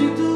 you do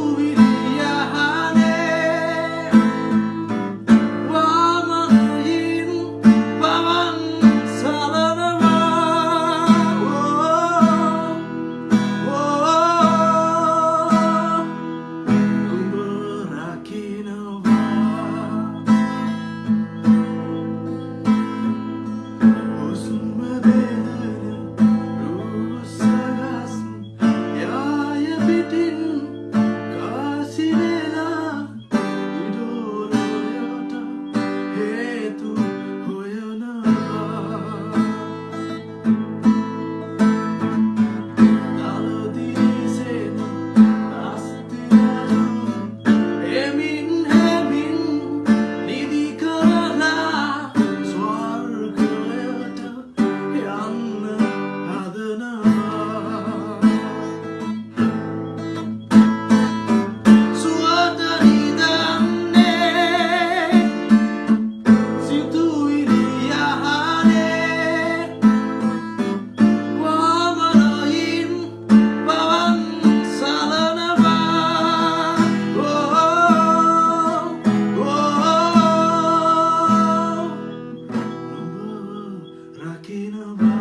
talking about